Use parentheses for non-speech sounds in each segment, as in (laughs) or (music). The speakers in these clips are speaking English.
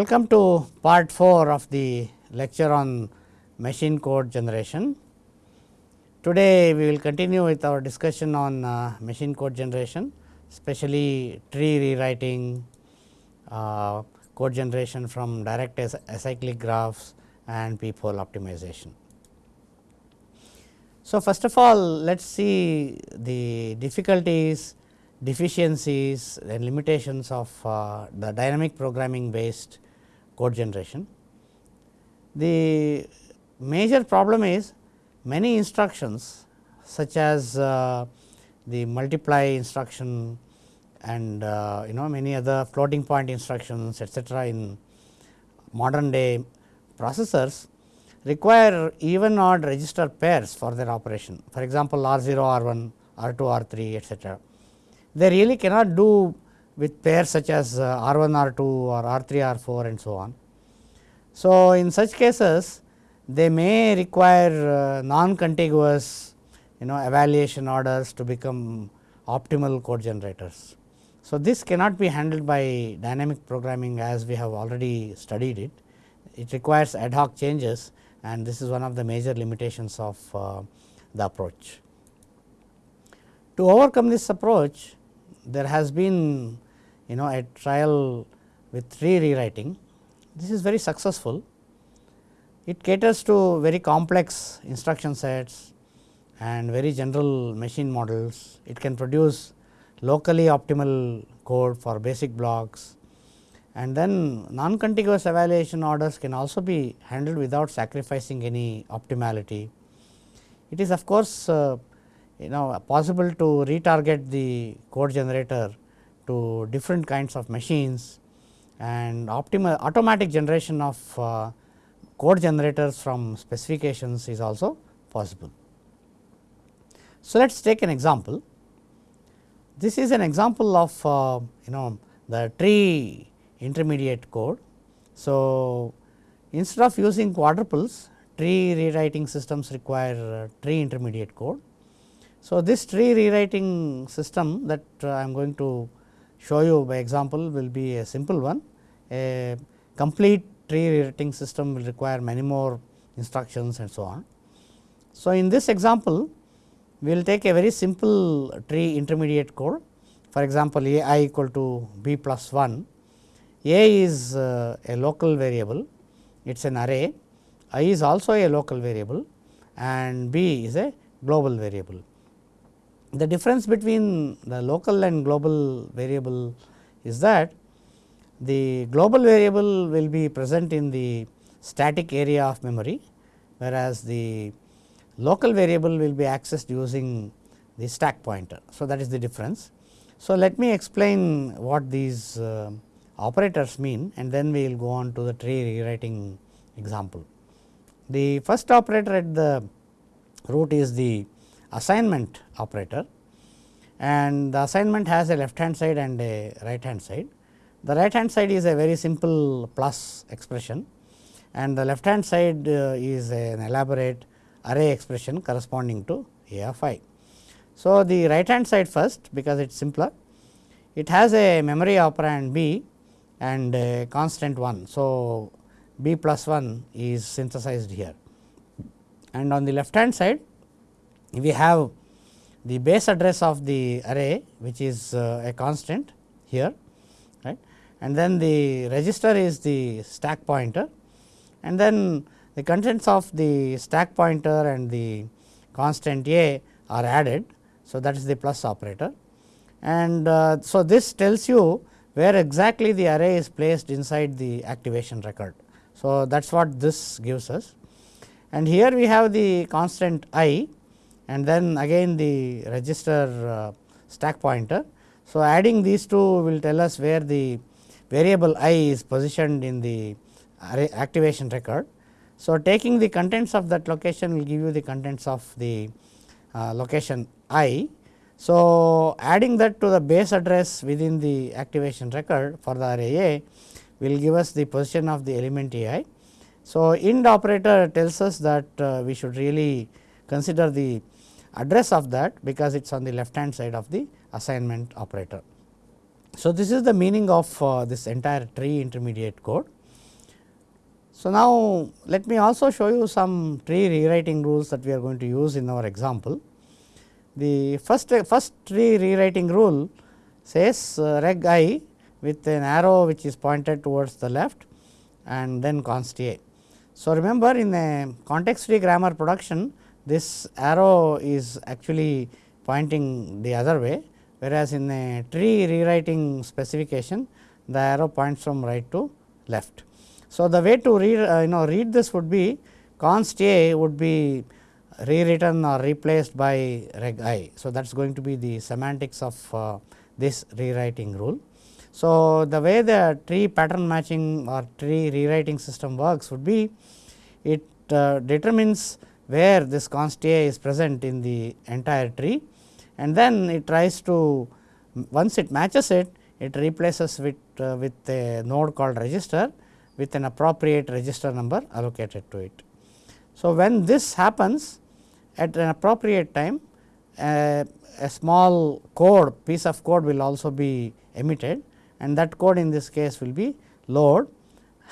Welcome to part 4 of the lecture on machine code generation. Today, we will continue with our discussion on uh, machine code generation, especially tree rewriting, uh, code generation from direct acyclic graphs and peephole optimization. So, first of all let us see the difficulties, deficiencies and limitations of uh, the dynamic programming based code generation. The major problem is many instructions such as uh, the multiply instruction and uh, you know many other floating point instructions etcetera in modern day processors require even odd register pairs for their operation. For example, R 0 R 1 R 2 R 3 etcetera. They really cannot do with pairs such as uh, R 1 R 2 or R 3 R 4 and so on. So, in such cases they may require uh, non contiguous you know evaluation orders to become optimal code generators. So, this cannot be handled by dynamic programming as we have already studied it. It requires ad hoc changes and this is one of the major limitations of uh, the approach. To overcome this approach there has been you know a trial with tree rewriting. This is very successful. It caters to very complex instruction sets and very general machine models. It can produce locally optimal code for basic blocks and then non contiguous evaluation orders can also be handled without sacrificing any optimality. It is of course, uh, you know possible to retarget the code generator to different kinds of machines and optimal automatic generation of uh, code generators from specifications is also possible. So, let us take an example. This is an example of uh, you know the tree intermediate code. So, instead of using quadruples tree rewriting systems require uh, tree intermediate code. So, this tree rewriting system that uh, I am going to show you by example will be a simple one. A complete tree rewriting system will require many more instructions and so on. So, in this example we will take a very simple tree intermediate code. For example, a i equal to b plus 1 a is uh, a local variable, it is an array, i is also a local variable and b is a global variable. The difference between the local and global variable is that the global variable will be present in the static area of memory, whereas the local variable will be accessed using the stack pointer. So, that is the difference. So, let me explain what these uh, operators mean and then we will go on to the tree rewriting example. The first operator at the root is the assignment operator and the assignment has a left hand side and a right hand side. The right hand side is a very simple plus expression and the left hand side uh, is an elaborate array expression corresponding to a of i. So, the right hand side first because it is simpler it has a memory operand b and a constant 1. So, b plus 1 is synthesized here and on the left hand side we have the base address of the array which is uh, a constant here right and then the register is the stack pointer and then the contents of the stack pointer and the constant a are added. So, that is the plus operator and uh, so this tells you where exactly the array is placed inside the activation record. So, that is what this gives us and here we have the constant i and then again the register uh, stack pointer. So, adding these two will tell us where the variable i is positioned in the activation record. So, taking the contents of that location will give you the contents of the uh, location i so, adding that to the base address within the activation record for the array A will give us the position of the element A i. So, ind operator tells us that uh, we should really consider the address of that because it is on the left hand side of the assignment operator. So, this is the meaning of uh, this entire tree intermediate code. So, now let me also show you some tree rewriting rules that we are going to use in our example. The first first tree rewriting rule says uh, reg i with an arrow which is pointed towards the left and then const a. So, remember in a context free grammar production this arrow is actually pointing the other way whereas, in a tree rewriting specification the arrow points from right to left. So, the way to read uh, you know read this would be const a would be rewritten or replaced by reg i. So, that is going to be the semantics of uh, this rewriting rule. So, the way the tree pattern matching or tree rewriting system works would be it uh, determines where this const a is present in the entire tree and then it tries to once it matches it it replaces with uh, with a node called register with an appropriate register number allocated to it. So, when this happens at an appropriate time uh, a small code piece of code will also be emitted and that code in this case will be load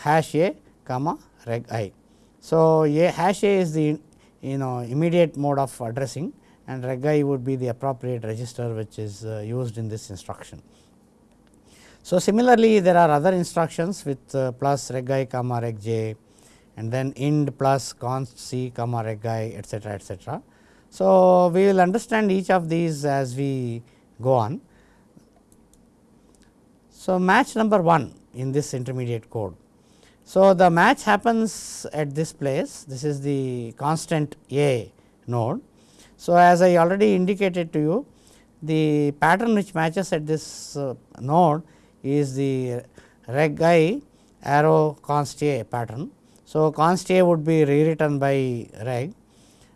hash a comma reg i. So, a hash a is the you know immediate mode of addressing and regi would be the appropriate register which is uh, used in this instruction. So, similarly there are other instructions with uh, plus regi comma reg j and then ind plus const c comma regi etcetera etcetera. So, we will understand each of these as we go on. So, match number 1 in this intermediate code. So, the match happens at this place this is the constant a node. So, as I already indicated to you the pattern which matches at this uh, node is the reg i arrow const a pattern. So, const a would be rewritten by reg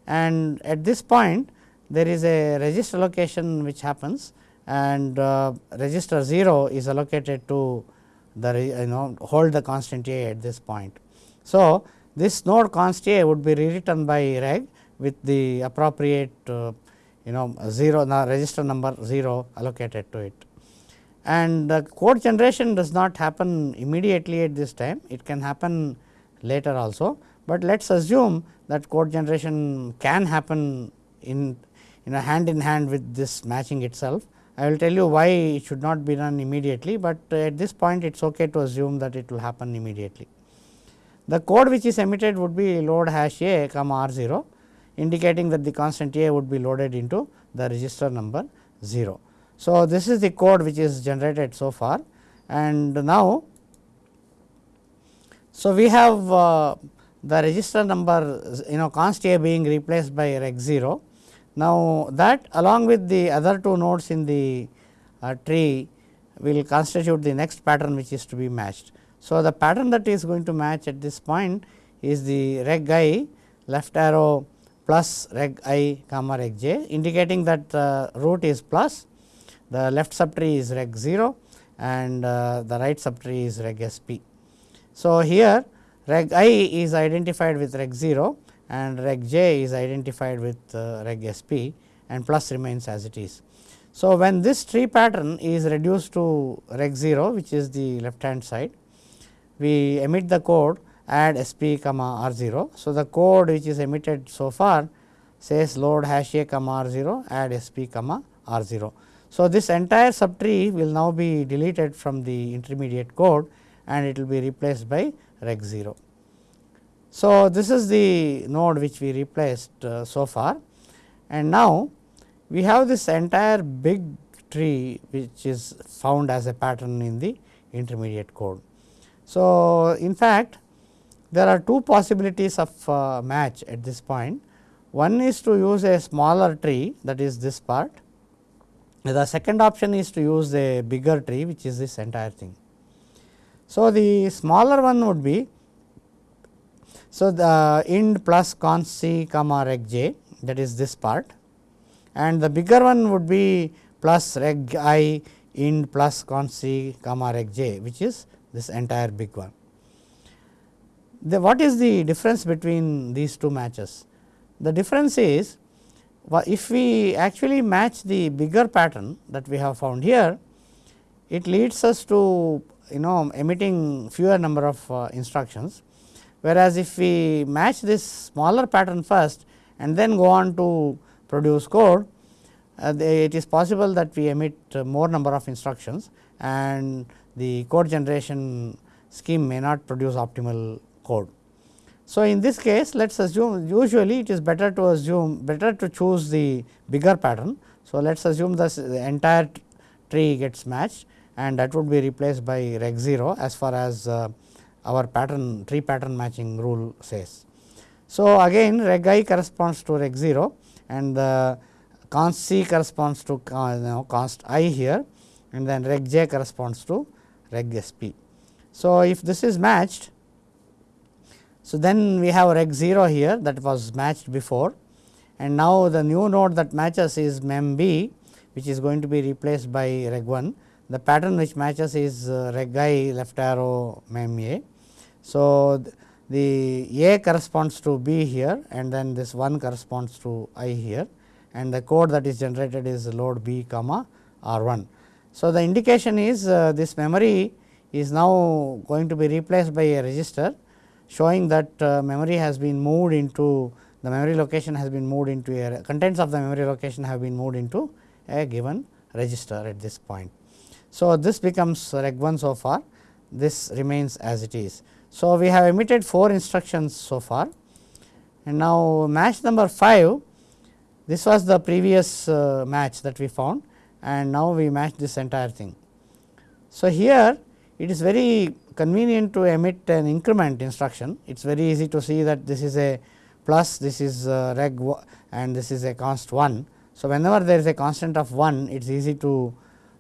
and at this point there is a register allocation which happens and uh, register 0 is allocated to the you know hold the constant a at this point. So, this node const a would be rewritten by reg with the appropriate uh, you know 0 the register number 0 allocated to it. And the code generation does not happen immediately at this time, it can happen later also, but let us assume that code generation can happen in in a hand in hand with this matching itself. I will tell you why it should not be done immediately, but at this point it is okay to assume that it will happen immediately. The code which is emitted would be load hash a comma r 0 indicating that the constant a would be loaded into the register number 0. So, this is the code which is generated so far and now, so we have uh, the register number you know const a being replaced by reg 0. Now, that along with the other two nodes in the uh, tree will constitute the next pattern which is to be matched. So, the pattern that is going to match at this point is the reg i left arrow plus reg i comma reg j indicating that the root is plus the left subtree is reg 0 and uh, the right subtree is reg sp. So, here reg i is identified with reg 0 and reg j is identified with uh, reg sp and plus remains as it is. So, when this tree pattern is reduced to reg 0 which is the left hand side, we emit the code add sp comma r 0. So, the code which is emitted so far says load hash a comma r 0 add sp comma r 0. So, this entire subtree will now be deleted from the intermediate code and it will be replaced by reg 0. So, this is the node which we replaced uh, so far and now we have this entire big tree which is found as a pattern in the intermediate code. So, in fact, there are two possibilities of uh, match at this point. One is to use a smaller tree that is this part. The second option is to use a bigger tree which is this entire thing. So, the smaller one would be so the ind plus const c comma reg j that is this part and the bigger one would be plus reg i ind plus const c comma reg j which is this entire big one. The, what is the difference between these two matches? The difference is if we actually match the bigger pattern that we have found here, it leads us to you know emitting fewer number of uh, instructions. Whereas, if we match this smaller pattern first and then go on to produce code, uh, it is possible that we emit more number of instructions and the code generation scheme may not produce optimal code. So, in this case let us assume usually it is better to assume better to choose the bigger pattern. So, let us assume this the entire tree gets matched and that would be replaced by reg 0 as far as uh, our pattern tree pattern matching rule says. So, again reg i corresponds to reg 0 and the const c corresponds to uh, const i here and then reg j corresponds to reg sp. So, if this is matched so, then we have reg 0 here that was matched before and now the new node that matches is mem b which is going to be replaced by reg 1. The pattern which matches is uh, reg i left arrow mem a. So, the a corresponds to b here and then this 1 corresponds to i here and the code that is generated is load b comma r 1. So, the indication is uh, this memory is now going to be replaced by a register showing that uh, memory has been moved into the memory location has been moved into a contents of the memory location have been moved into a given register at this point. So, this becomes reg 1 so far this remains as it is. So, we have emitted 4 instructions so far and now match number 5 this was the previous uh, match that we found and now we match this entire thing. So, here it is very convenient to emit an increment instruction. It is very easy to see that this is a plus, this is a reg and this is a const 1. So, whenever there is a constant of 1, it is easy to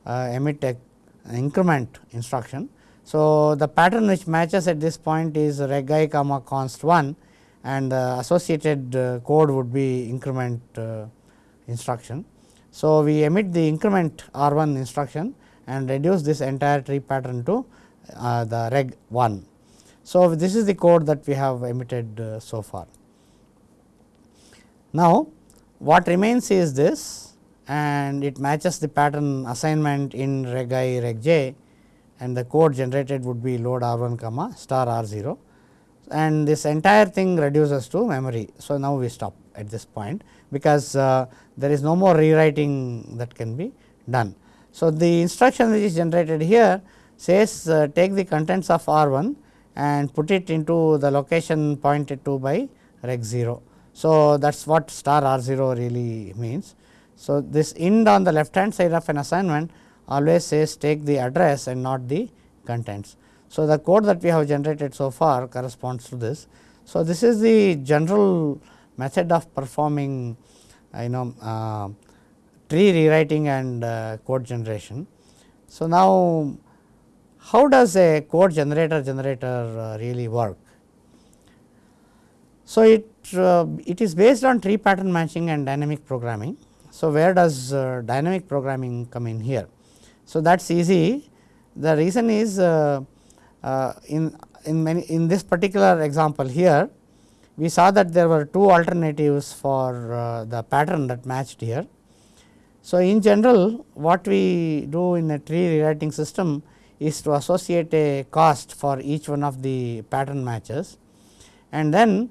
uh, emit a, an increment instruction. So, the pattern which matches at this point is reg i comma const 1 and the associated uh, code would be increment uh, instruction. So, we emit the increment r 1 instruction and reduce this entire tree pattern to uh, the reg 1. So, this is the code that we have emitted so far. Now, what remains is this and it matches the pattern assignment in reg i reg j and the code generated would be load r 1 comma star r 0 and this entire thing reduces to memory. So, now we stop at this point because uh, there is no more rewriting that can be done. So, the instruction which is generated here says uh, take the contents of R 1 and put it into the location pointed to by reg 0. So, that is what star R 0 really means. So, this ind on the left hand side of an assignment always says take the address and not the contents. So, the code that we have generated so far corresponds to this. So, this is the general method of performing you know uh, tree rewriting and uh, code generation. So, now how does a code generator generator uh, really work? So, it uh, it is based on tree pattern matching and dynamic programming. So, where does uh, dynamic programming come in here? So, that is easy. The reason is uh, uh, in in many in this particular example here we saw that there were two alternatives for uh, the pattern that matched here. So, in general what we do in a tree rewriting system is to associate a cost for each one of the pattern matches and then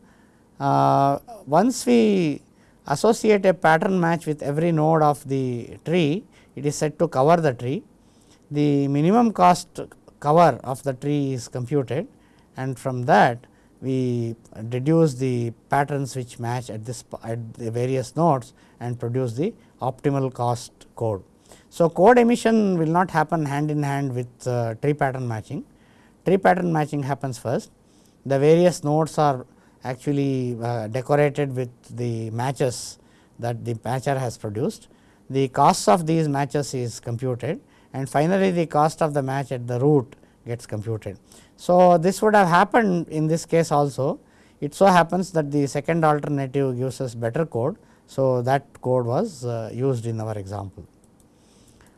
uh, once we associate a pattern match with every node of the tree it is said to cover the tree. The minimum cost cover of the tree is computed and from that we deduce the patterns which match at this at the various nodes and produce the optimal cost code. So, code emission will not happen hand in hand with uh, tree pattern matching. Tree pattern matching happens first. The various nodes are actually uh, decorated with the matches that the matcher has produced. The cost of these matches is computed and finally, the cost of the match at the root gets computed. So, this would have happened in this case also. It so happens that the second alternative gives us better code. So, that code was uh, used in our example.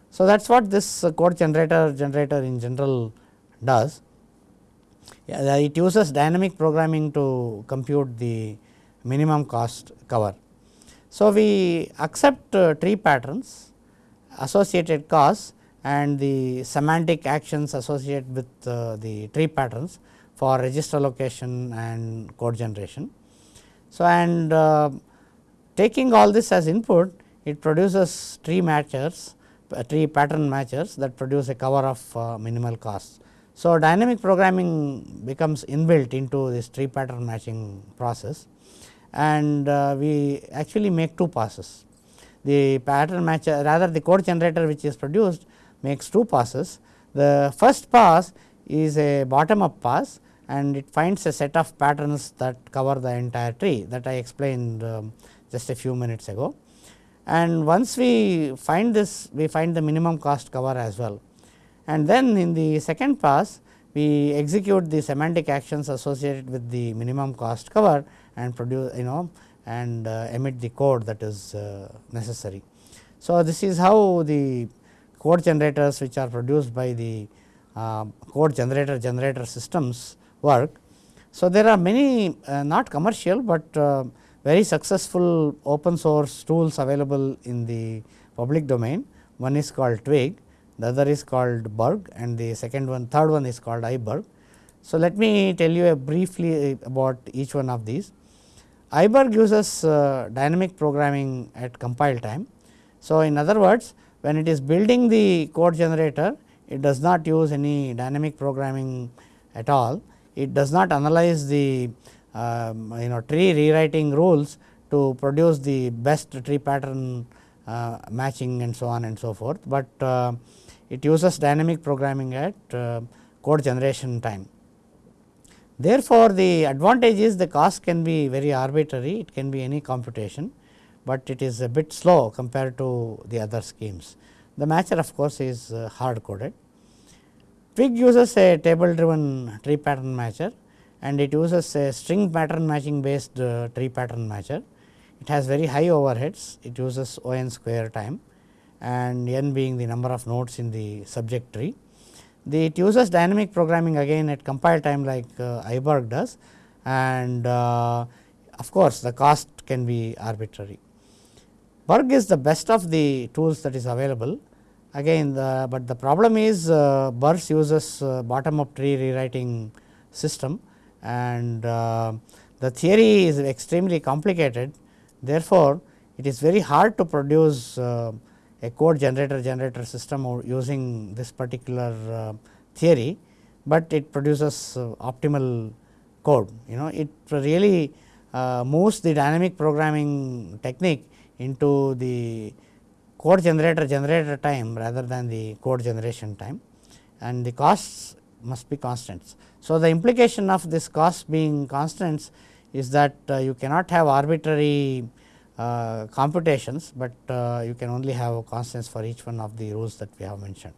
So, that is what this code generator generator in general does. Yeah, it uses dynamic programming to compute the minimum cost cover. So, we accept uh, tree patterns associated costs and the semantic actions associated with uh, the tree patterns for register allocation and code generation. So, and uh, taking all this as input it produces tree matchers uh, tree pattern matchers that produce a cover of uh, minimal cost. So, dynamic programming becomes inbuilt into this tree pattern matching process and uh, we actually make two passes. The pattern matcher rather the code generator which is produced makes two passes. The first pass is a bottom up pass and it finds a set of patterns that cover the entire tree that I explained um, just a few minutes ago. And once we find this we find the minimum cost cover as well and then in the second pass we execute the semantic actions associated with the minimum cost cover and produce you know and uh, emit the code that is uh, necessary. So, this is how the code generators which are produced by the uh, code generator generator systems work. So, there are many uh, not commercial, but very successful open source tools available in the public domain. One is called Twig, the other is called Burg and the second one third one is called iBurg. So, let me tell you briefly about each one of these. iBurg uses uh, dynamic programming at compile time. So, in other words when it is building the code generator it does not use any dynamic programming at all. It does not analyze the um, you know tree rewriting rules to produce the best tree pattern uh, matching and so on and so forth, but uh, it uses dynamic programming at uh, code generation time. Therefore, the advantage is the cost can be very arbitrary, it can be any computation, but it is a bit slow compared to the other schemes. The matcher of course, is uh, hard coded. Twig uses a table driven tree pattern matcher and it uses a string pattern matching based uh, tree pattern matcher. It has very high overheads, it uses O n square time and n being the number of nodes in the subject tree. The, it uses dynamic programming again at compile time like uh, iBurg does. And uh, of course, the cost can be arbitrary. Burg is the best of the tools that is available. Again the, but the problem is uh, uses uh, bottom up tree rewriting system. And uh, the theory is extremely complicated. Therefore, it is very hard to produce uh, a code generator generator system using this particular uh, theory, but it produces uh, optimal code. You know it really uh, moves the dynamic programming technique into the code generator generator time rather than the code generation time and the costs must be constants. So, the implication of this cost being constants is that you cannot have arbitrary uh, computations, but uh, you can only have constants for each one of the rules that we have mentioned.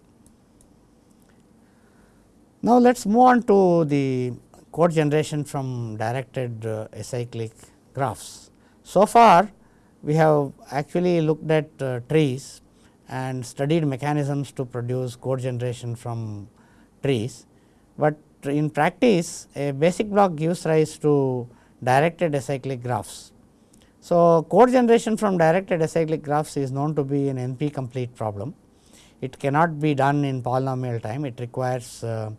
Now, let us move on to the code generation from directed uh, acyclic graphs. So far, we have actually looked at uh, trees and studied mechanisms to produce code generation from trees, but in practice a basic block gives rise to directed acyclic graphs. So, code generation from directed acyclic graphs is known to be an NP complete problem. It cannot be done in polynomial time, it requires uh,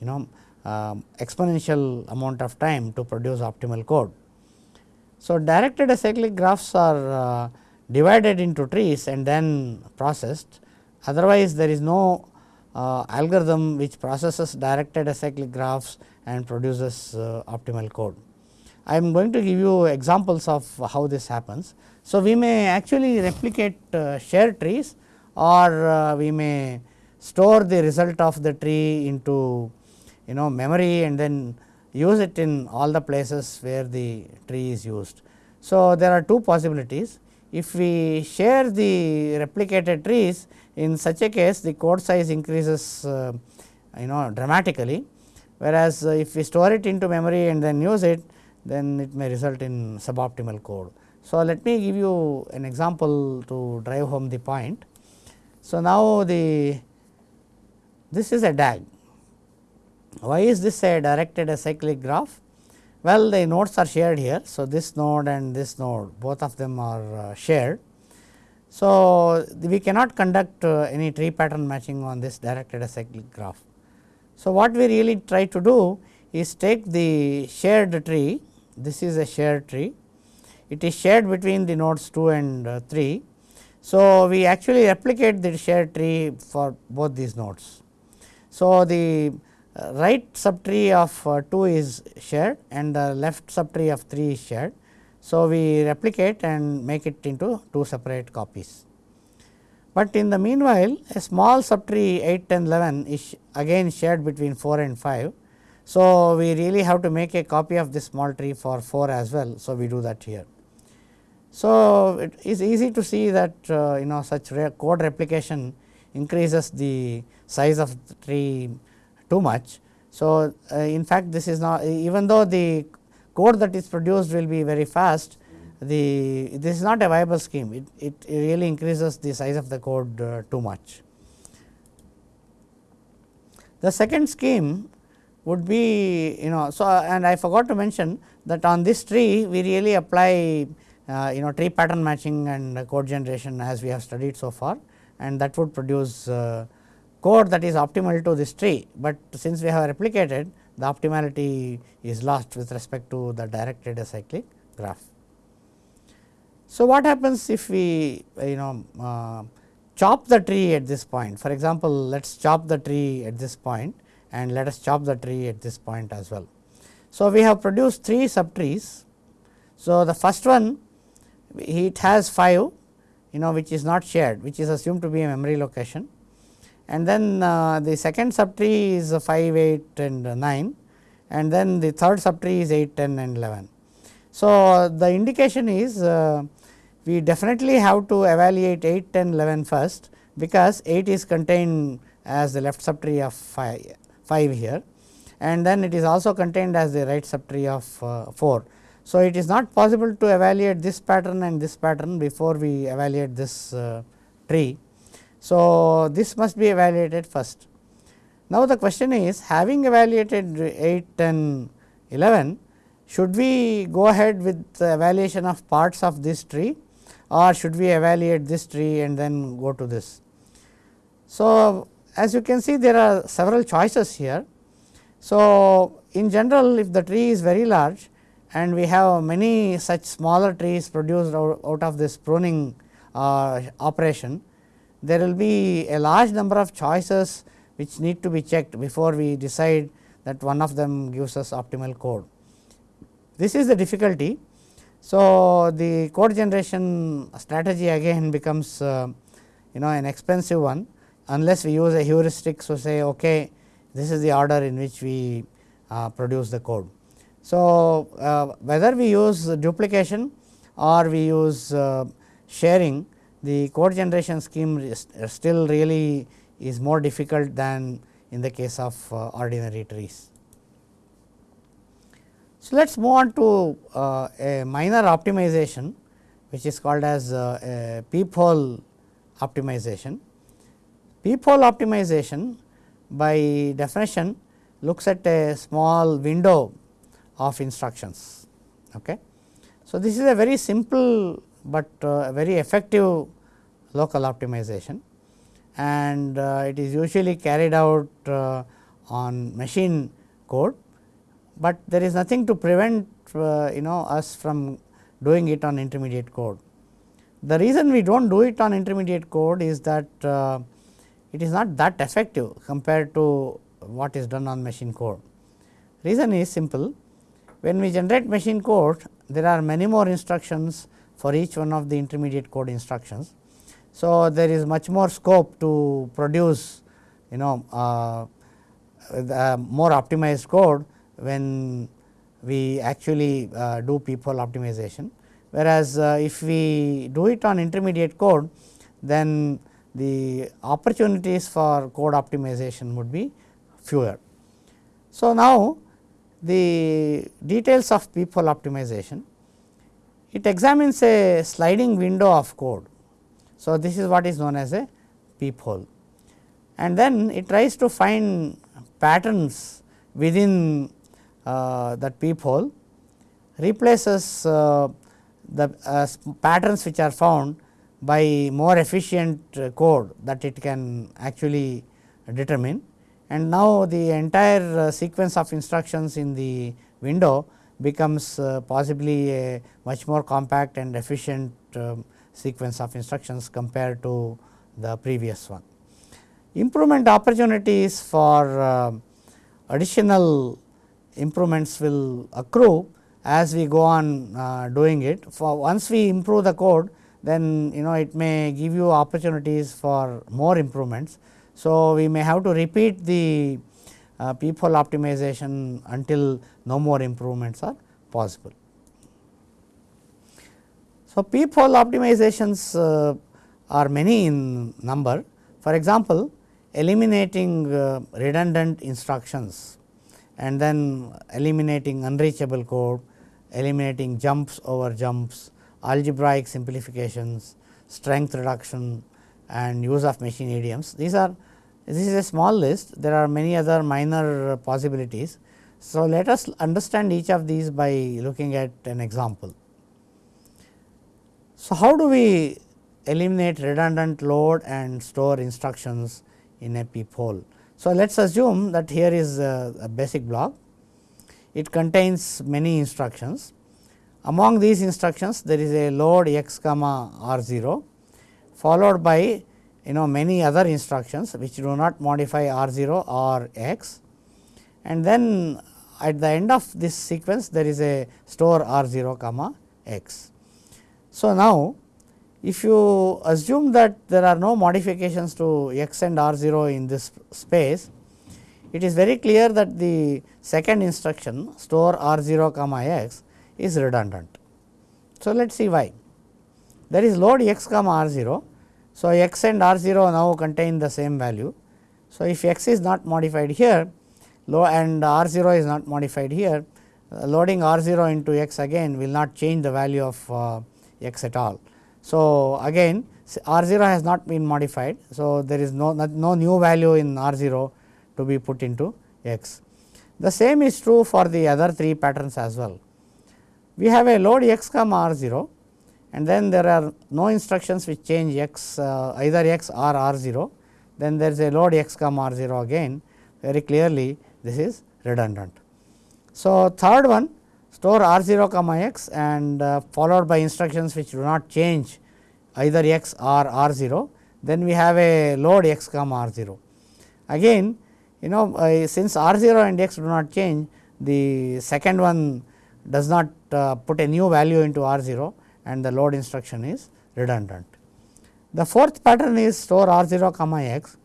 you know uh, exponential amount of time to produce optimal code. So, directed acyclic graphs are uh, divided into trees and then processed, otherwise there is no uh, algorithm which processes directed acyclic graphs and produces uh, optimal code. I am going to give you examples of how this happens. So, we may actually replicate uh, shared trees or uh, we may store the result of the tree into you know memory and then use it in all the places where the tree is used. So, there are two possibilities. If we share the replicated trees in such a case the code size increases uh, you know dramatically, whereas uh, if we store it into memory and then use it then it may result in suboptimal code. So, let me give you an example to drive home the point. So, now the this is a DAG. Why is this a directed acyclic graph? Well, the nodes are shared here. So, this node and this node both of them are uh, shared. So, we cannot conduct uh, any tree pattern matching on this directed acyclic graph. So, what we really try to do is take the shared tree, this is a shared tree, it is shared between the nodes 2 and uh, 3. So, we actually replicate the shared tree for both these nodes. So, the uh, right subtree of uh, 2 is shared and the left subtree of 3 is shared. So, we replicate and make it into two separate copies. But in the meanwhile, a small subtree 8, 10, 11 is again shared between 4 and 5. So, we really have to make a copy of this small tree for 4 as well. So, we do that here. So, it is easy to see that uh, you know such re code replication increases the size of the tree too much. So, uh, in fact, this is not even though the code that is produced will be very fast, the this is not a viable scheme. It, it really increases the size of the code uh, too much. The second scheme would be you know so and I forgot to mention that on this tree we really apply uh, you know tree pattern matching and code generation as we have studied so far. And that would produce uh, code that is optimal to this tree, but since we have replicated the optimality is lost with respect to the directed acyclic graph. So, what happens if we you know uh, chop the tree at this point? For example, let us chop the tree at this point and let us chop the tree at this point as well. So, we have produced 3 subtrees. So, the first one it has 5 you know which is not shared which is assumed to be a memory location and then uh, the second subtree is 5, 8 and 9 and then the third subtree is 8, 10 and 11. So, the indication is uh, we definitely have to evaluate 8, 10, 11 first because 8 is contained as the left subtree of 5, 5 here and then it is also contained as the right subtree of uh, 4. So, it is not possible to evaluate this pattern and this pattern before we evaluate this uh, tree so, this must be evaluated first. Now, the question is having evaluated 8 and 11 should we go ahead with the evaluation of parts of this tree or should we evaluate this tree and then go to this. So, as you can see there are several choices here. So, in general if the tree is very large and we have many such smaller trees produced out, of this pruning uh, operation, there will be a large number of choices which need to be checked before we decide that one of them gives us optimal code. This is the difficulty. So, the code generation strategy again (laughs) becomes uh, you know an expensive one unless we use a heuristic. So, say okay this is the order in which we uh, produce the code. So, uh, whether we use duplication or we use uh, sharing the code generation scheme still really is more difficult than in the case of uh, ordinary trees. So, let us move on to uh, a minor optimization which is called as uh, a peephole optimization. Peephole optimization by definition looks at a small window of instructions. Okay. So, this is a very simple but uh, very effective local optimization and uh, it is usually carried out uh, on machine code, but there is nothing to prevent uh, you know us from doing it on intermediate code. The reason we do not do it on intermediate code is that uh, it is not that effective compared to what is done on machine code. Reason is simple when we generate machine code there are many more instructions for each one of the intermediate code instructions. So, there is much more scope to produce you know uh, more optimized code when we actually uh, do peephole optimization. Whereas, uh, if we do it on intermediate code then the opportunities for code optimization would be fewer. So, now the details of peephole optimization it examines a sliding window of code so, this is what is known as a peephole and then it tries to find patterns within uh, that peephole replaces uh, the uh, patterns which are found by more efficient code that it can actually determine and now the entire uh, sequence of instructions in the window becomes uh, possibly a much more compact and efficient um, sequence of instructions compared to the previous one. Improvement opportunities for uh, additional improvements will accrue as we go on uh, doing it. For once we improve the code, then you know it may give you opportunities for more improvements. So, we may have to repeat the uh, peephole optimization until no more improvements are possible. So, peephole optimizations uh, are many in number. For example, eliminating uh, redundant instructions and then eliminating unreachable code, eliminating jumps over jumps, algebraic simplifications, strength reduction and use of machine idioms. These are this is a small list, there are many other minor possibilities. So, let us understand each of these by looking at an example. So, how do we eliminate redundant load and store instructions in a peephole? So, let us assume that here is a, a basic block, it contains many instructions. Among these instructions there is a load x comma r 0 followed by you know many other instructions which do not modify r 0 or x and then at the end of this sequence there is a store r 0 comma x. So, now if you assume that there are no modifications to x and r 0 in this space, it is very clear that the second instruction store r 0 comma x is redundant. So, let us see why. There is load x comma r 0 so, x and r 0 now contain the same value. So, if x is not modified here and r 0 is not modified here, uh, loading r 0 into x again will not change the value of uh, x at all. So, again r 0 has not been modified. So, there is no, no new value in r 0 to be put into x. The same is true for the other three patterns as well. We have a load x comma r 0 and then there are no instructions which change x uh, either x or r 0 then there is a load x comma r 0 again very clearly this is redundant. So, third one store r 0 comma x and uh, followed by instructions which do not change either x or r 0 then we have a load x comma r 0. Again you know uh, since r 0 and x do not change the second one does not uh, put a new value into r 0 and the load instruction is redundant. The fourth pattern is store r 0 comma x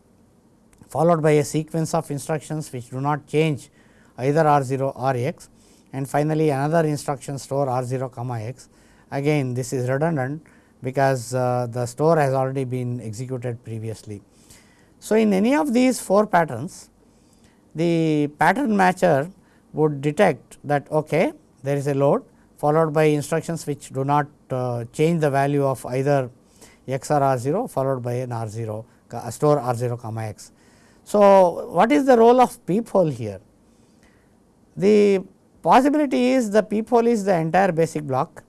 followed by a sequence of instructions which do not change either r 0 or x and finally, another instruction store r 0 comma x again this is redundant because uh, the store has already been executed previously. So, in any of these four patterns the pattern matcher would detect that okay, there is a load followed by instructions which do not uh, change the value of either x or r 0 followed by an r 0 store r 0 comma x. So, what is the role of peephole here? The possibility is the peephole is the entire basic block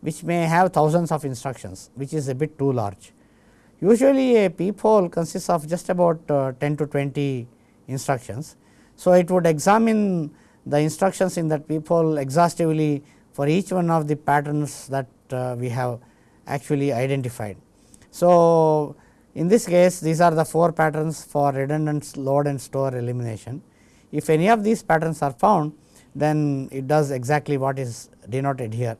which may have thousands of instructions which is a bit too large. Usually a peephole consists of just about uh, 10 to 20 instructions. So, it would examine the instructions in that peephole exhaustively for each one of the patterns that uh, we have actually identified. So, in this case these are the four patterns for redundant load and store elimination. If any of these patterns are found then it does exactly what is denoted here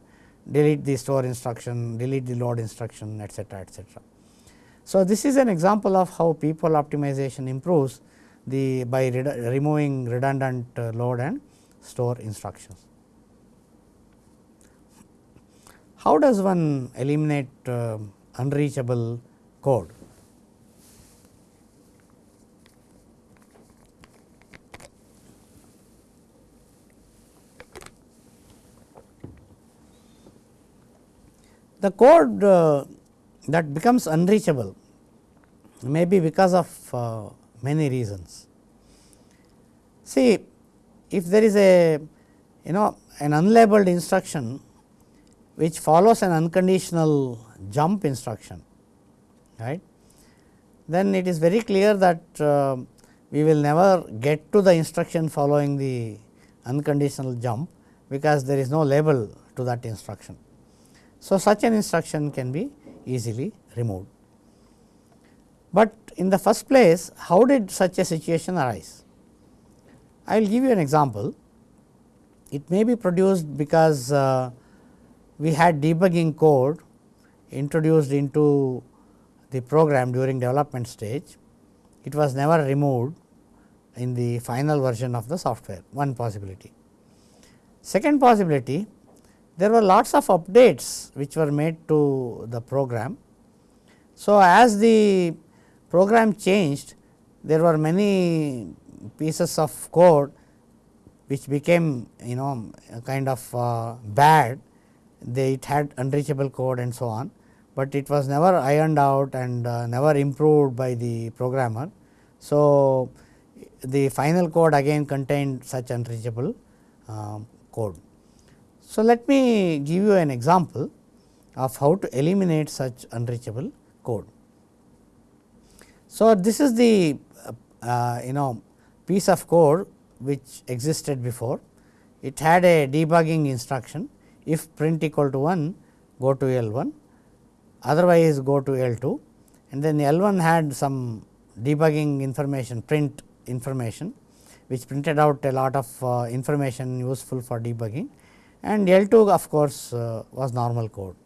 delete the store instruction, delete the load instruction etcetera etcetera. So, this is an example of how peephole optimization improves the by removing redundant uh, load and store instructions. How does one eliminate uh, unreachable code? The code uh, that becomes unreachable may be because of uh, many reasons. See, if there is a you know an unlabeled instruction which follows an unconditional jump instruction right then it is very clear that uh, we will never get to the instruction following the unconditional jump, because there is no label to that instruction. So, such an instruction can be easily removed. But in the first place how did such a situation arise? I will give you an example. It may be produced because uh, we had debugging code introduced into the program during development stage. It was never removed in the final version of the software one possibility. Second possibility there were lots of updates which were made to the program. So, as the program changed there were many pieces of code which became you know kind of uh, bad they it had unreachable code and so on, but it was never ironed out and uh, never improved by the programmer. So, the final code again contained such unreachable uh, code. So, let me give you an example of how to eliminate such unreachable code. So, this is the uh, you know piece of code which existed before. It had a debugging instruction if print equal to 1 go to L 1 otherwise go to L 2 and then L 1 had some debugging information print information which printed out a lot of uh, information useful for debugging and L 2 of course, uh, was normal code.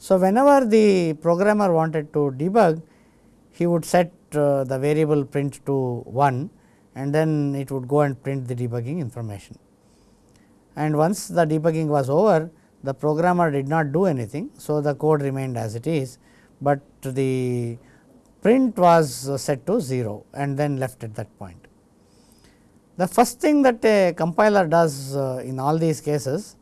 So, whenever the programmer wanted to debug he would set uh, the variable print to 1 and then it would go and print the debugging information. And once the debugging was over the programmer did not do anything. So, the code remained as it is, but the print was set to 0 and then left at that point. The first thing that a compiler does uh, in all these cases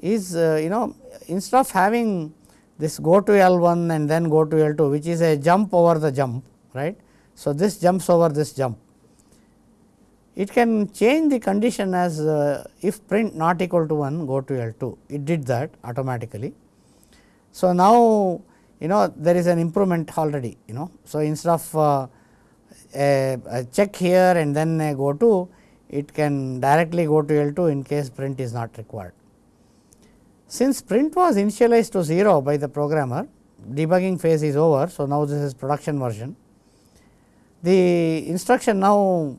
is uh, you know instead of having this go to L 1 and then go to L 2 which is a jump over the jump right. So, this jumps over this jump it can change the condition as uh, if print not equal to 1 go to L 2 it did that automatically. So, now you know there is an improvement already you know. So, instead of uh, a, a, check here and then go to it can directly go to L 2 in case print is not required. Since print was initialized to 0 by the programmer debugging phase is over. So, now this is production version. The instruction now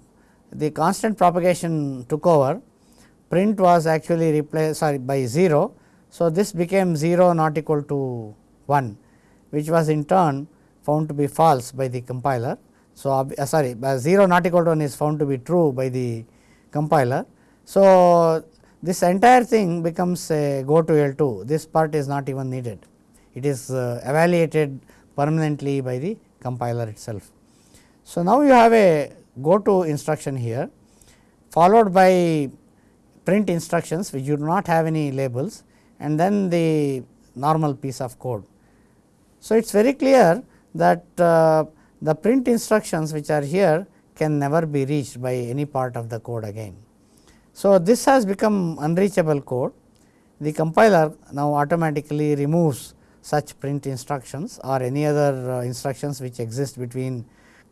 the constant propagation took over print was actually replaced sorry by 0. So, this became 0 not equal to 1 which was in turn found to be false by the compiler. So, uh, sorry 0 not equal to 1 is found to be true by the compiler. So, this entire thing becomes a go to L 2 this part is not even needed it is uh, evaluated permanently by the compiler itself. So, now you have a go to instruction here followed by print instructions which do not have any labels and then the normal piece of code. So, it is very clear that uh, the print instructions which are here can never be reached by any part of the code again. So, this has become unreachable code the compiler now automatically removes such print instructions or any other uh, instructions which exist between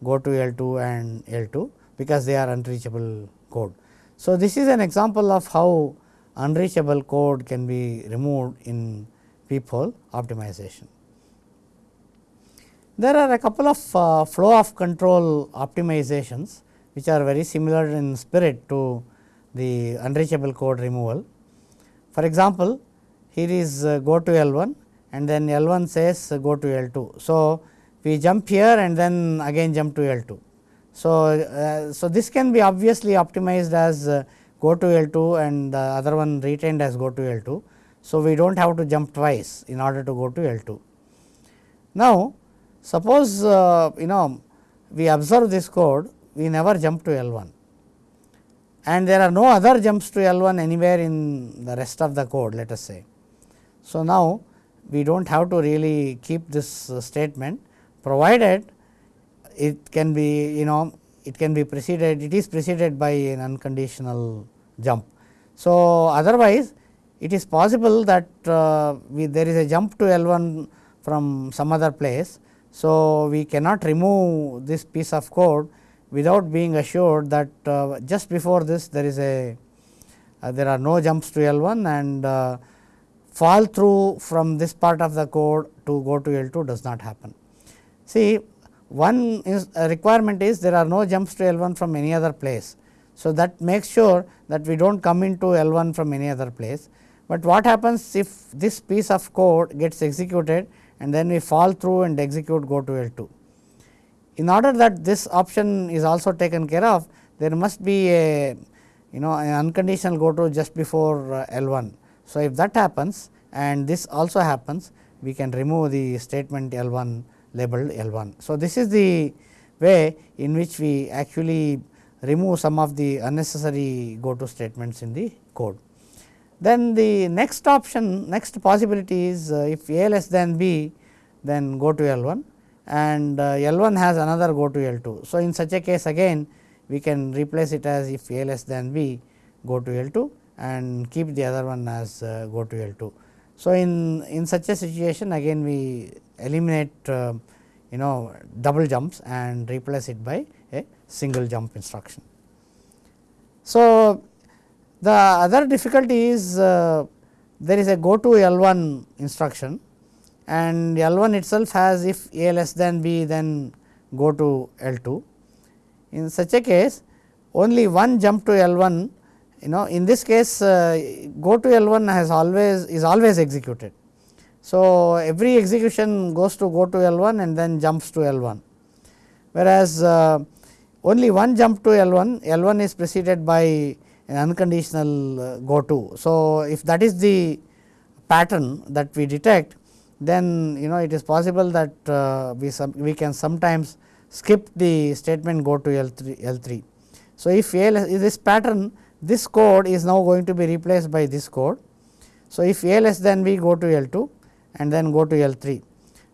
go to L 2 and L 2 because they are unreachable code. So, this is an example of how unreachable code can be removed in peephole optimization. There are a couple of uh, flow of control optimizations which are very similar in spirit to the unreachable code removal. For example, here is uh, go to L 1 and then L 1 says uh, go to L 2. So, we jump here and then again jump to L 2. So, uh, so this can be obviously optimized as uh, go to L 2 and the other one retained as go to L 2. So, we do not have to jump twice in order to go to L 2. Now, suppose uh, you know we observe this code we never jump to L 1 and there are no other jumps to L 1 anywhere in the rest of the code let us say. So, now we do not have to really keep this uh, statement provided it can be you know it can be preceded it is preceded by an unconditional jump. So, otherwise it is possible that uh, we, there is a jump to L 1 from some other place. So, we cannot remove this piece of code without being assured that uh, just before this there is a uh, there are no jumps to L 1 and uh, fall through from this part of the code to go to L 2 does not happen. See one is requirement is there are no jumps to L 1 from any other place. So, that makes sure that we do not come into L 1 from any other place, but what happens if this piece of code gets executed and then we fall through and execute go to L 2. In order that this option is also taken care of, there must be a you know an unconditional go to just before uh, L 1. So, if that happens and this also happens, we can remove the statement L 1 labeled L 1. So, this is the way in which we actually remove some of the unnecessary go to statements in the code. Then the next option next possibility is uh, if a less than b then go to L 1 and uh, L 1 has another go to L 2. So, in such a case again we can replace it as if a less than b go to L 2 and keep the other one as uh, go to L 2. So, in, in such a situation again we eliminate uh, you know double jumps and replace it by a single jump instruction. So, the other difficulty is uh, there is a go to L 1 instruction and L 1 itself has if A less than B then go to L 2. In such a case only one jump to L 1 you know in this case uh, go to L 1 has always is always executed. So, every execution goes to go to L 1 and then jumps to L 1 whereas, uh, only one jump to L 1 L 1 is preceded by an unconditional uh, go to. So, if that is the pattern that we detect then you know it is possible that uh, we we can sometimes skip the statement go to L 3 L 3. So, if L, is this pattern this code is now going to be replaced by this code. So, if A less than B go to L 2 and then go to L 3.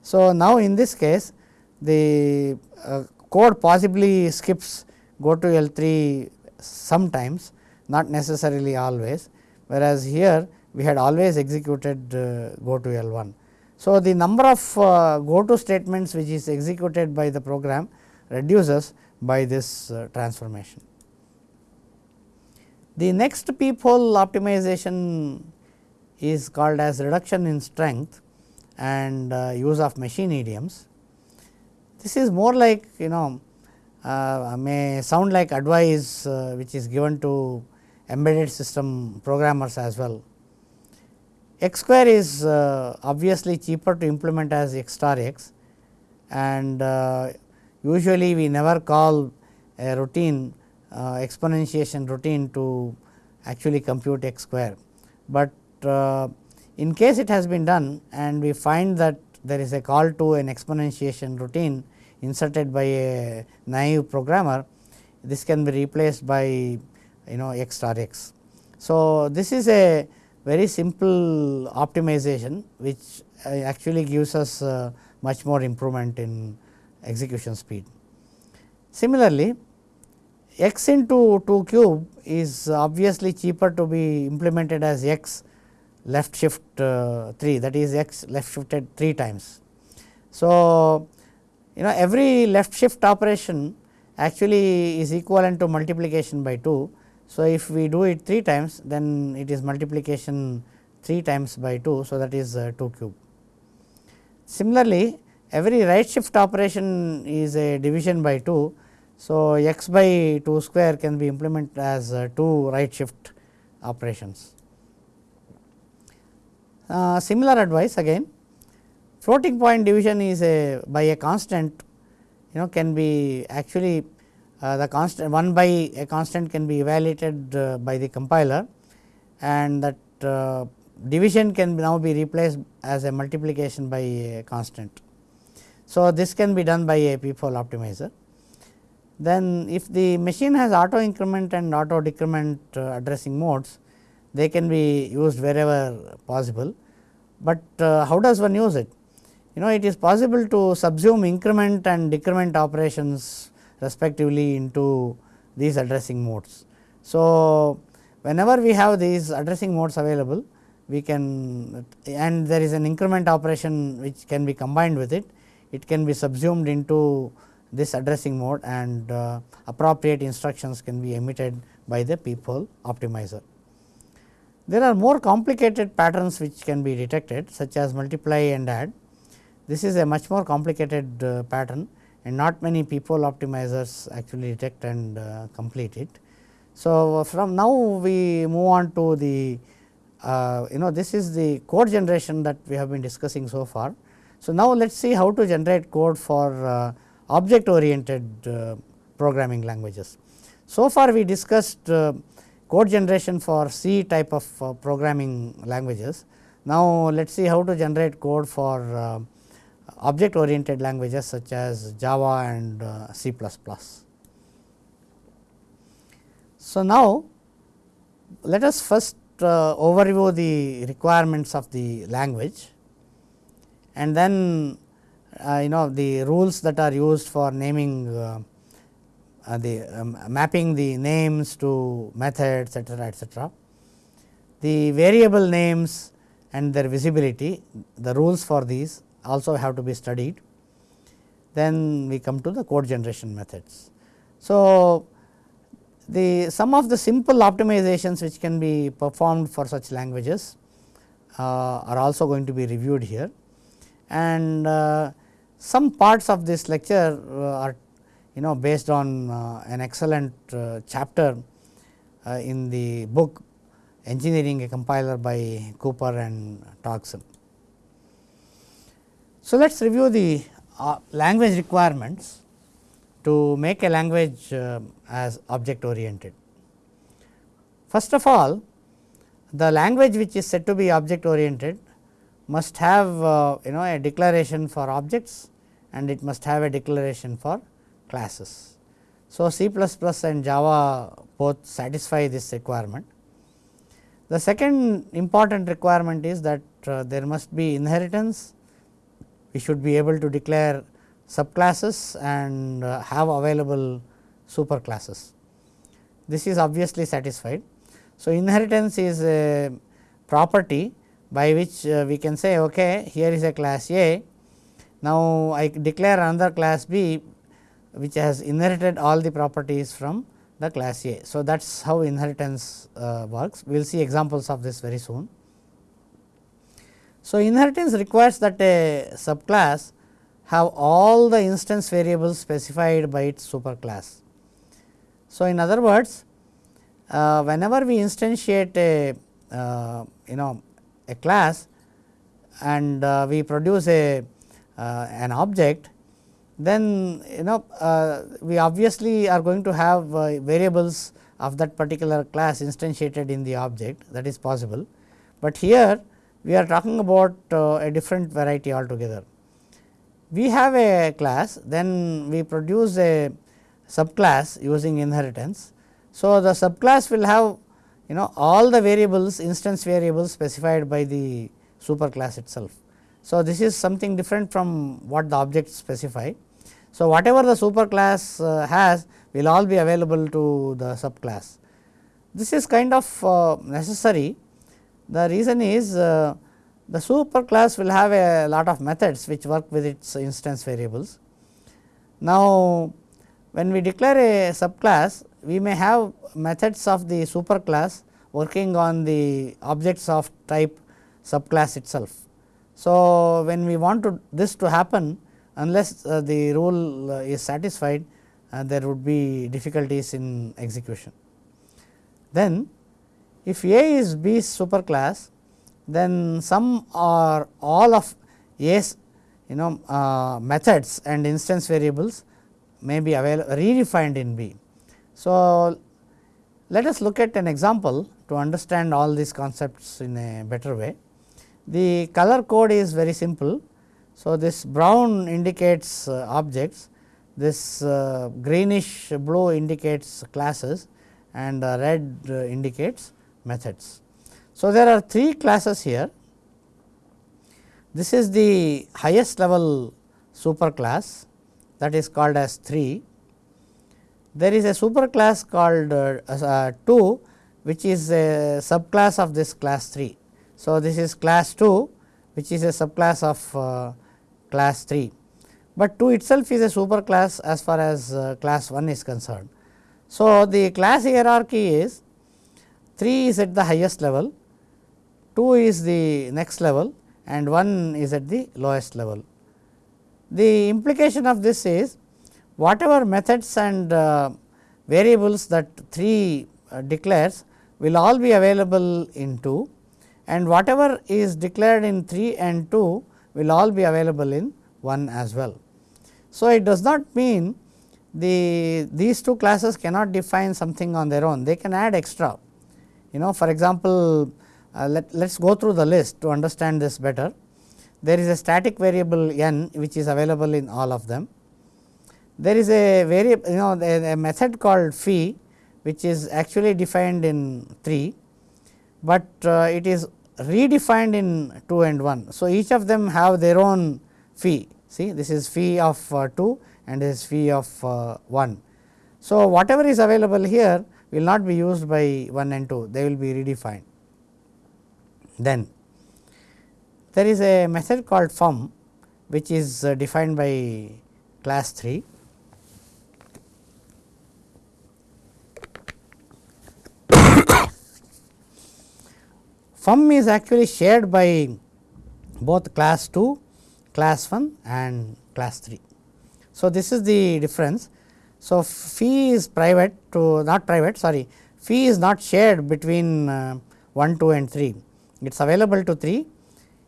So, now in this case the uh, code possibly skips go to L 3 sometimes not necessarily always whereas here we had always executed uh, go to L 1. So, the number of uh, go to statements which is executed by the program reduces by this uh, transformation. The next peephole optimization is called as reduction in strength and uh, use of machine idioms. This is more like you know uh, may sound like advice uh, which is given to embedded system programmers as well. X square is uh, obviously cheaper to implement as x star x and uh, usually we never call a routine exponentiation routine to actually compute x square, but uh, in case it has been done and we find that there is a call to an exponentiation routine inserted by a naive programmer, this can be replaced by you know x star x. So, this is a very simple optimization which uh, actually gives us uh, much more improvement in execution speed. Similarly, x into 2 cube is obviously cheaper to be implemented as x left shift uh, 3 that is x left shifted 3 times. So, you know every left shift operation actually is equivalent to multiplication by 2. So, if we do it 3 times then it is multiplication 3 times by 2. So, that is uh, 2 cube. Similarly, every right shift operation is a division by 2. So, x by 2 square can be implemented as uh, 2 right shift operations. Uh, similar advice again floating point division is a by a constant you know can be actually uh, the constant 1 by a constant can be evaluated uh, by the compiler and that uh, division can now be replaced as a multiplication by a constant. So, this can be done by a peephole optimizer. Then if the machine has auto increment and auto decrement uh, addressing modes, they can be used wherever possible, but uh, how does one use it? You know it is possible to subsume increment and decrement operations respectively into these addressing modes. So, whenever we have these addressing modes available, we can and there is an increment operation which can be combined with it, it can be subsumed into this addressing mode and uh, appropriate instructions can be emitted by the peephole optimizer. There are more complicated patterns which can be detected such as multiply and add. This is a much more complicated uh, pattern and not many peephole optimizers actually detect and uh, complete it. So, from now we move on to the uh, you know this is the code generation that we have been discussing so far. So, now let us see how to generate code for uh, object oriented uh, programming languages. So far we discussed uh, code generation for C type of uh, programming languages. Now, let us see how to generate code for uh, object oriented languages such as Java and uh, C++. So, now let us first uh, overview the requirements of the language and then uh, you know the rules that are used for naming uh, uh, the um, mapping the names to methods etcetera etcetera. The variable names and their visibility the rules for these also have to be studied. Then we come to the code generation methods. So, the some of the simple optimizations which can be performed for such languages uh, are also going to be reviewed here and uh, some parts of this lecture uh, are you know based on uh, an excellent uh, chapter in the book engineering a compiler by Cooper and Torczon. So, let us review the uh, language requirements to make a language uh, as object oriented. First of all, the language which is said to be object oriented must have uh, you know a declaration for objects and it must have a declaration for classes. So, C and Java both satisfy this requirement. The second important requirement is that uh, there must be inheritance, we should be able to declare subclasses and uh, have available superclasses. This is obviously satisfied. So, inheritance is a property by which uh, we can say okay, here is a class A. Now, I declare another class B which has inherited all the properties from the class A. So, that is how inheritance uh, works. We will see examples of this very soon. So, inheritance requires that a subclass have all the instance variables specified by its superclass. So, in other words, uh, whenever we instantiate a uh, you know a class and uh, we produce a an object then you know uh, we obviously are going to have uh, variables of that particular class instantiated in the object that is possible, but here we are talking about uh, a different variety altogether. We have a class then we produce a subclass using inheritance. So, the subclass will have you know all the variables instance variables specified by the superclass itself. So, this is something different from what the object specify. So, whatever the superclass uh, has will all be available to the subclass. This is kind of uh, necessary. The reason is uh, the superclass will have a lot of methods which work with its instance variables. Now, when we declare a subclass, we may have methods of the superclass working on the objects of type subclass itself. So, when we want to this to happen unless uh, the rule uh, is satisfied uh, there would be difficulties in execution. Then if A is B's superclass then some or all of A's you know uh, methods and instance variables may be available redefined in B. So, let us look at an example to understand all these concepts in a better way. The color code is very simple. So, this brown indicates uh, objects, this uh, greenish blue indicates classes and uh, red uh, indicates methods. So, there are three classes here. This is the highest level superclass that is called as 3. There is a superclass called uh, uh, 2 which is a subclass of this class 3. So, this is class 2 which is a subclass of uh, class 3. but 2 itself is a super class as far as uh, class 1 is concerned. So, the class hierarchy is 3 is at the highest level, 2 is the next level and 1 is at the lowest level. The implication of this is whatever methods and uh, variables that 3 uh, declares will all be available in 2 and whatever is declared in 3 and 2 will all be available in 1 as well. So, it does not mean the these two classes cannot define something on their own, they can add extra. You know for example, uh, let us go through the list to understand this better. There is a static variable n which is available in all of them. There is a variable you know a method called phi which is actually defined in 3, but uh, it is redefined in 2 and 1. So, each of them have their own phi see this is phi of uh, 2 and this is phi of uh, 1. So, whatever is available here will not be used by 1 and 2 they will be redefined. Then there is a method called fum which is defined by class 3 fum is actually shared by both class 2, class 1 and class 3. So, this is the difference. So, phi is private to not private sorry phi is not shared between uh, 1, 2 and 3. It is available to 3,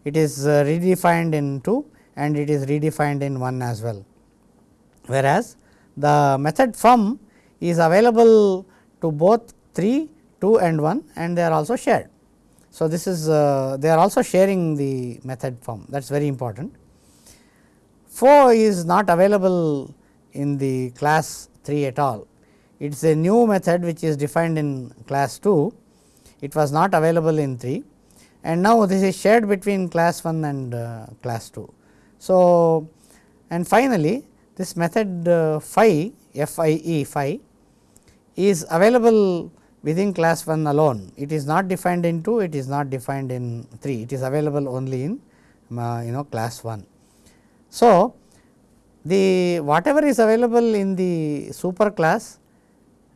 it is uh, redefined in 2 and it is redefined in 1 as well. Whereas, the method fum is available to both 3, 2 and 1 and they are also shared. So, this is uh, they are also sharing the method fum that is very important. Fo is not available in the class 3 at all. It is a new method which is defined in class 2. It was not available in 3 and now this is shared between class 1 and uh, class 2. So, and finally, this method uh, phi f i e phi is available within class 1 alone. It is not defined in 2, it is not defined in 3, it is available only in you know class 1. So, the whatever is available in the super class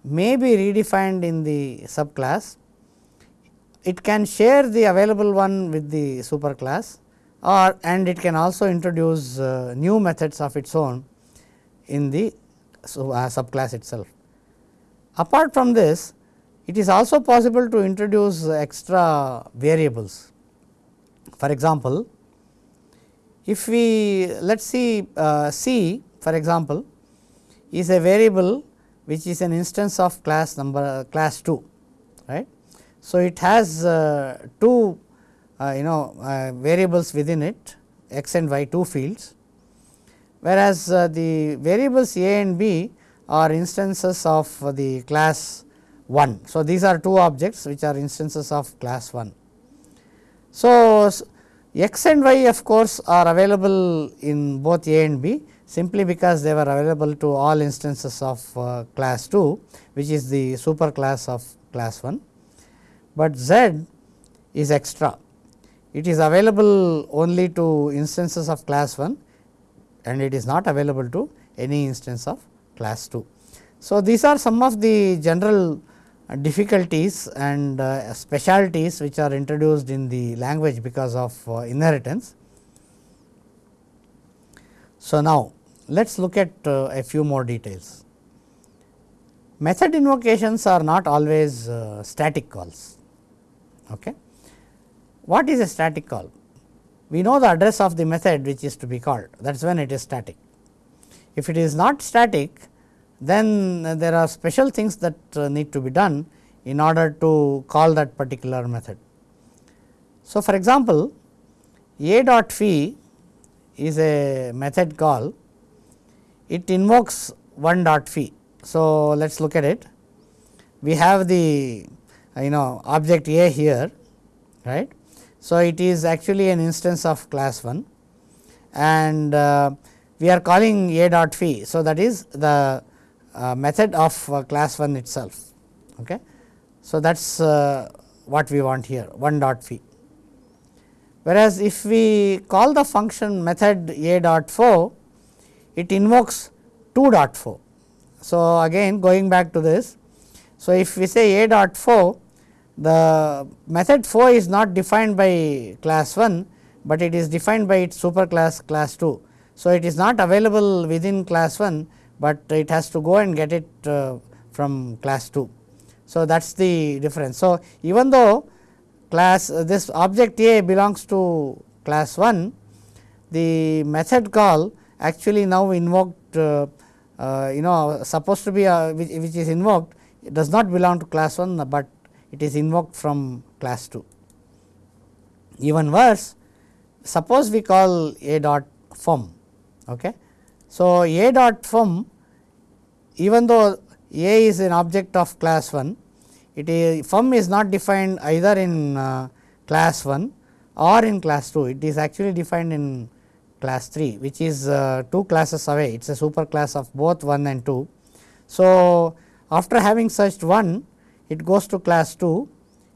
may be redefined in the subclass. It can share the available one with the super class or and it can also introduce uh, new methods of its own in the uh, subclass itself. Apart from this it is also possible to introduce extra variables. For example, if we let us see uh, C for example, is a variable which is an instance of class number uh, class 2 right. So, it has uh, two uh, you know uh, variables within it x and y two fields whereas, uh, the variables a and b are instances of the class 1. So, these are two objects which are instances of class 1. So, x and y of course, are available in both a and b simply because they were available to all instances of uh, class 2 which is the super class of class 1, but z is extra. It is available only to instances of class 1 and it is not available to any instance of class 2. So, these are some of the general difficulties and uh, specialties which are introduced in the language because of uh, inheritance. So, now let us look at uh, a few more details. Method invocations are not always uh, static calls. Okay. What is a static call? We know the address of the method which is to be called that is when it is static. If it is not static then there are special things that uh, need to be done in order to call that particular method. So, for example, a dot phi is a method call, it invokes one dot phi. So, let us look at it. We have the you know object a here right. So, it is actually an instance of class 1 and uh, we are calling a dot phi. So, that is the method of uh, class 1 itself. Okay. So, that is uh, what we want here 1 dot phi. Whereas, if we call the function method a dot fo, it invokes 2 dot foo. So, again going back to this. So, if we say a dot foo the method foo is not defined by class 1, but it is defined by its superclass class 2. So, it is not available within class 1, but it has to go and get it uh, from class 2. So, that is the difference. So, even though class uh, this object A belongs to class 1, the method call actually now invoked uh, you know supposed to be which, which is invoked it does not belong to class 1, but it is invoked from class 2. Even worse suppose we call a dot fum. Okay. So, a dot fum even though a is an object of class 1 it is fum is not defined either in uh, class 1 or in class 2 it is actually defined in class 3 which is uh, 2 classes away it is a super class of both 1 and 2. So, after having searched 1 it goes to class 2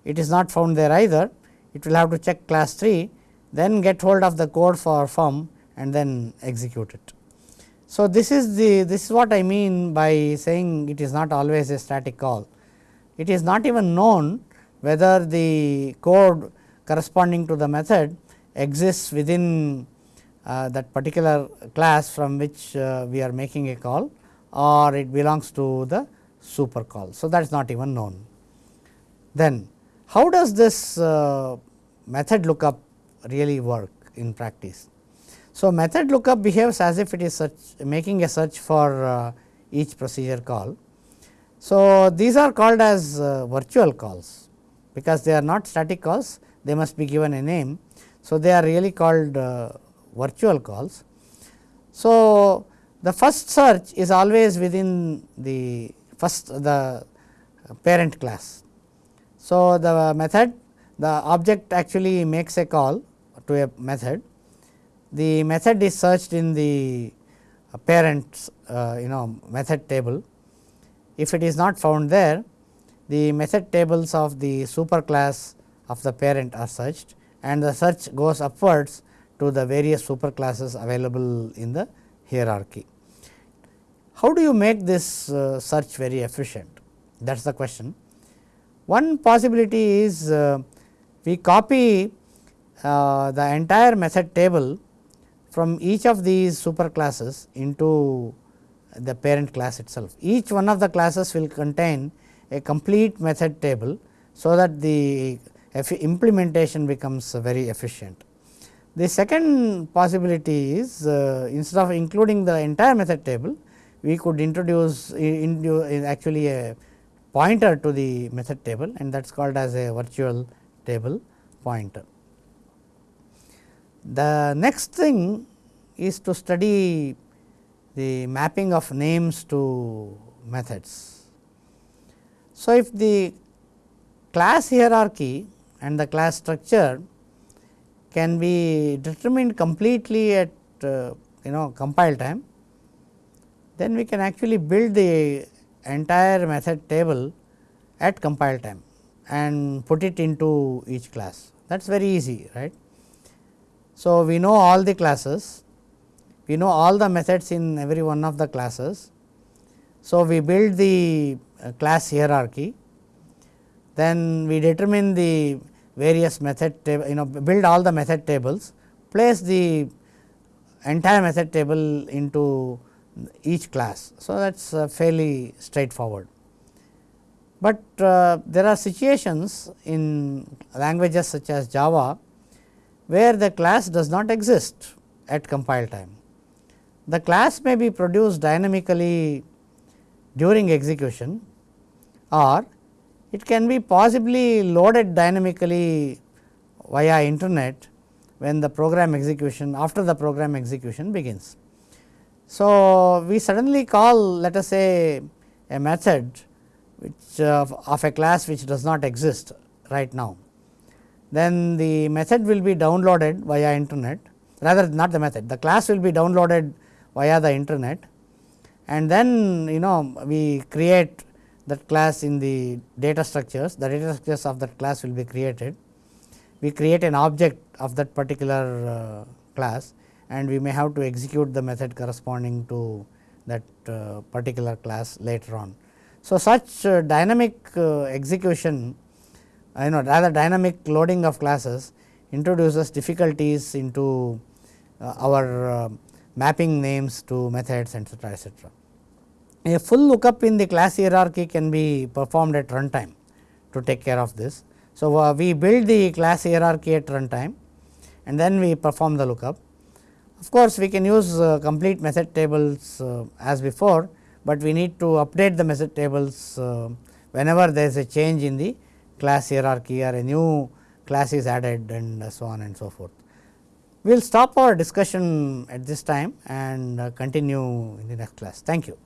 it is not found there either it will have to check class 3 then get hold of the code for fum and then execute it. So, this is the this is what I mean by saying it is not always a static call. It is not even known whether the code corresponding to the method exists within uh, that particular class from which uh, we are making a call or it belongs to the super call. So, that is not even known. Then how does this uh, method lookup really work in practice? So, method lookup behaves as if it is search making a search for uh, each procedure call. So, these are called as uh, virtual calls because they are not static calls they must be given a name. So, they are really called uh, virtual calls. So, the first search is always within the first the parent class. So, the method the object actually makes a call to a method the method is searched in the parent uh, you know method table. If it is not found there, the method tables of the superclass of the parent are searched and the search goes upwards to the various superclasses available in the hierarchy. How do you make this uh, search very efficient? That is the question. One possibility is uh, we copy uh, the entire method table from each of these super classes into the parent class itself. Each one of the classes will contain a complete method table, so that the implementation becomes very efficient. The second possibility is uh, instead of including the entire method table, we could introduce actually a pointer to the method table and that is called as a virtual table pointer. The next thing is to study the mapping of names to methods. So, if the class hierarchy and the class structure can be determined completely at uh, you know compile time, then we can actually build the entire method table at compile time and put it into each class. That is very easy, right. So, we know all the classes, we know all the methods in every one of the classes. So, we build the uh, class hierarchy, then we determine the various method table you know build all the method tables, place the entire method table into each class. So, that is uh, fairly straightforward but uh, there are situations in languages such as Java, where the class does not exist at compile time. The class may be produced dynamically during execution or it can be possibly loaded dynamically via internet when the program execution after the program execution begins. So, we suddenly call let us say a method which uh, of a class which does not exist right now. Then the method will be downloaded via internet rather not the method the class will be downloaded via the internet and then you know we create that class in the data structures the data structures of that class will be created. We create an object of that particular uh, class and we may have to execute the method corresponding to that uh, particular class later on. So, such uh, dynamic uh, execution you know rather dynamic loading of classes introduces difficulties into uh, our uh, mapping names to methods etcetera etcetera. A full lookup in the class hierarchy can be performed at runtime to take care of this. So, uh, we build the class hierarchy at runtime and then we perform the lookup. Of course, we can use uh, complete method tables uh, as before, but we need to update the method tables uh, whenever there is a change in the class hierarchy or a new class is added and so on and so forth. We will stop our discussion at this time and uh, continue in the next class. Thank you.